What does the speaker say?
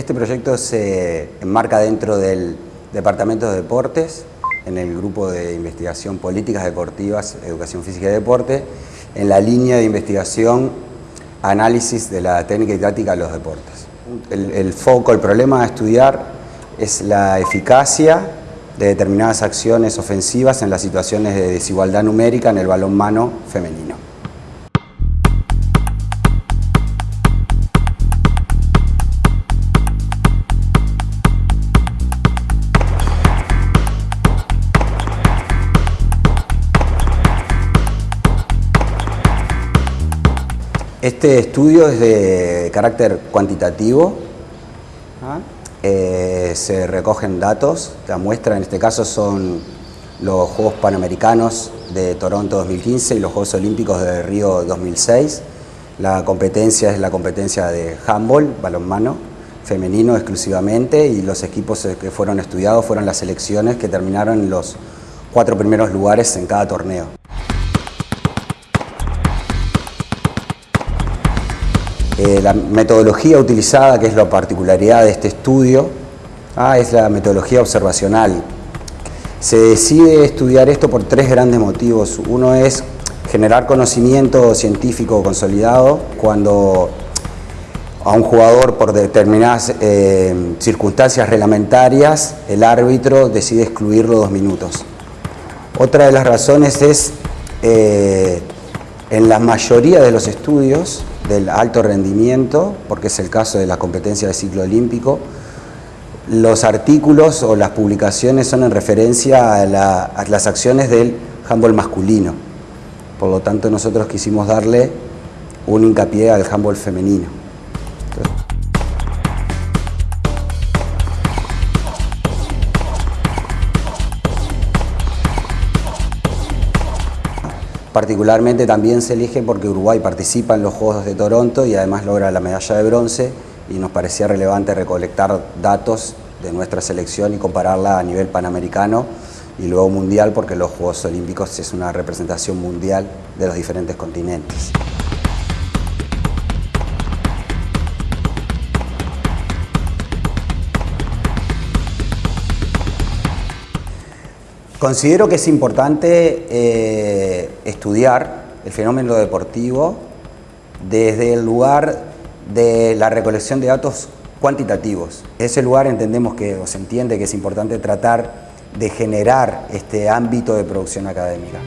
Este proyecto se enmarca dentro del Departamento de Deportes, en el grupo de investigación políticas deportivas, educación física y deporte, en la línea de investigación análisis de la técnica y táctica de los deportes. El, foco, el problema a estudiar es la eficacia de determinadas acciones ofensivas en las situaciones de desigualdad numérica en el balonmano femenino. Este estudio es de carácter cuantitativo, ¿ah? eh, se recogen datos, la muestra en este caso son los Juegos Panamericanos de Toronto 2015 y los Juegos Olímpicos de Río 2006. La competencia es la competencia de handball, balonmano, femenino exclusivamente y los equipos que fueron estudiados fueron las selecciones que terminaron en los cuatro primeros lugares en cada torneo. Eh, la metodología utilizada, que es la particularidad de este estudio, ah, es la metodología observacional. Se decide estudiar esto por tres grandes motivos. Uno es generar conocimiento científico consolidado cuando a un jugador por determinadas eh, circunstancias reglamentarias el árbitro decide excluirlo dos minutos. Otra de las razones es eh, en la mayoría de los estudios del alto rendimiento, porque es el caso de la competencia de ciclo olímpico. Los artículos o las publicaciones son en referencia a, las acciones del handball masculino. Por lo tanto, nosotros quisimos darle un hincapié al handball femenino. Particularmente también se elige porque Uruguay participa en los Juegos de Toronto y además logra la medalla de bronce y nos parecía relevante recolectar datos de nuestra selección y compararla a nivel panamericano y luego mundial porque los Juegos Olímpicos es una representación mundial de los diferentes continentes. Considero que es importante eh, estudiar el fenómeno deportivo desde el lugar de la recolección de datos cuantitativos. En ese lugar entendemos que, o se entiende que es importante tratar de generar este ámbito de producción académica.